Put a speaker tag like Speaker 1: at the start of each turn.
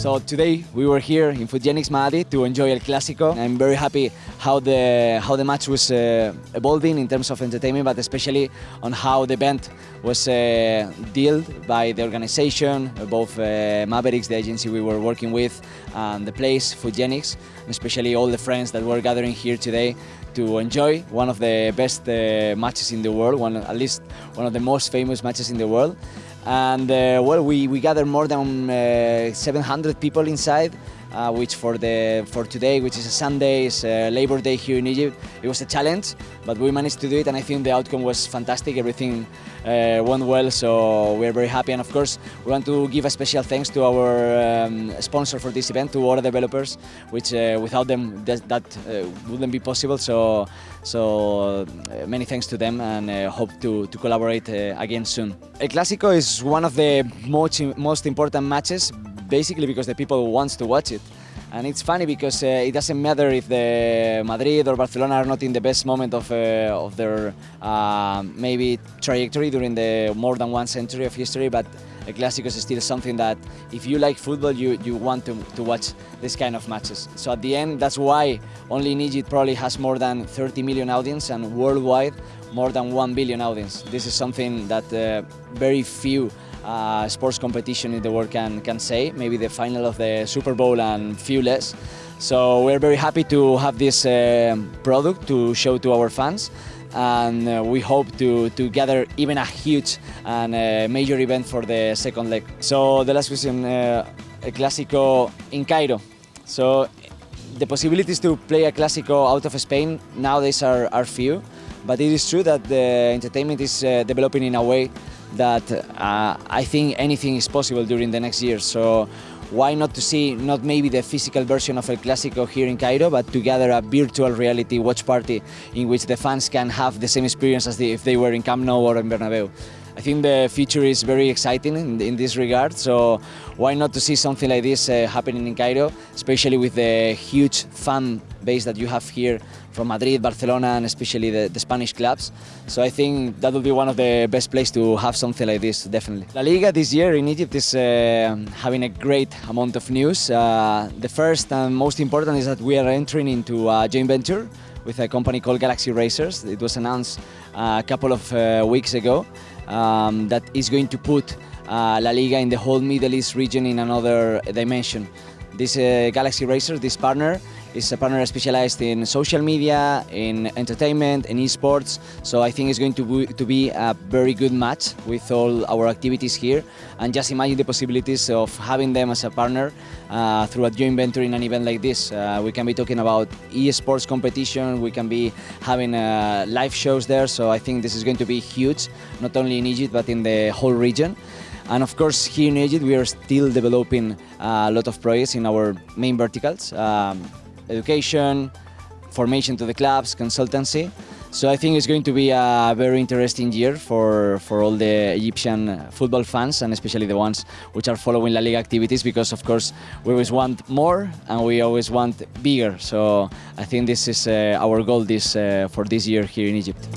Speaker 1: So today we were here in Fugenics Maadi to enjoy El Clásico. I'm very happy how the how the match was uh, evolving in terms of entertainment, but especially on how the event was uh, dealt by the organization, both uh, Mavericks, the agency we were working with, and the place Fugenics, especially all the friends that were gathering here today to enjoy one of the best uh, matches in the world, one at least one of the most famous matches in the world and uh, well we, we gathered more than uh, 700 people inside uh, which for the for today which is a Sunday is Labor Day here in Egypt. It was a challenge but we managed to do it and I think the outcome was fantastic. Everything uh, went well so we're very happy. And of course we want to give a special thanks to our um, sponsor for this event to Ora Developers which uh, without them that, that uh, wouldn't be possible. So so many thanks to them and hope to, to collaborate again soon. El Clásico is one of the most, most important matches basically because the people wants to watch it. And it's funny because uh, it doesn't matter if the Madrid or Barcelona are not in the best moment of, uh, of their uh, maybe trajectory during the more than one century of history, but El Clásico is still something that if you like football, you, you want to, to watch this kind of matches. So at the end, that's why only Egypt probably has more than 30 million audience and worldwide more than 1 billion audience. This is something that uh, very few uh, sports competition in the world can, can say, maybe the final of the Super Bowl and few less. So we're very happy to have this uh, product to show to our fans and uh, we hope to, to gather even a huge and uh, major event for the second leg. So the last question, uh, a Clásico in Cairo. So the possibilities to play a Clásico out of Spain nowadays are, are few, but it is true that the entertainment is uh, developing in a way that uh, I think anything is possible during the next year. So why not to see not maybe the physical version of El Clásico here in Cairo, but to gather a virtual reality watch party in which the fans can have the same experience as if they were in Camp Nou or in Bernabeu. I think the future is very exciting in, in this regard, so why not to see something like this uh, happening in Cairo, especially with the huge fan base that you have here from Madrid, Barcelona, and especially the, the, Spanish clubs. So I think that will be one of the best places to have something like this, definitely. La Liga this year in Egypt is uh, having a great amount of news. Uh, the first and most important is that we are entering into a joint venture with a company called Galaxy Racers. It was announced a couple of uh, weeks ago um, that is going to put uh, La Liga in the whole Middle East region in another dimension. This uh, Galaxy Racers, this partner, is a partner specialized in social media, in entertainment, in esports. So I think it's going to be, to be a very good match with all our activities here. And just imagine the possibilities of having them as a partner uh, through a joint venture in an event like this. Uh, we can be talking about esports competition, we can be having uh, live shows there. So I think this is going to be huge, not only in Egypt, but in the whole region. And of course, here in Egypt, we are still developing a lot of projects in our main verticals. Um, education, formation to the clubs, consultancy. So I think it's going to be a very interesting year for, for all the Egyptian football fans and especially the ones which are following La Liga activities because of course we always want more and we always want bigger. So I think this is uh, our goal this, uh, for this year here in Egypt.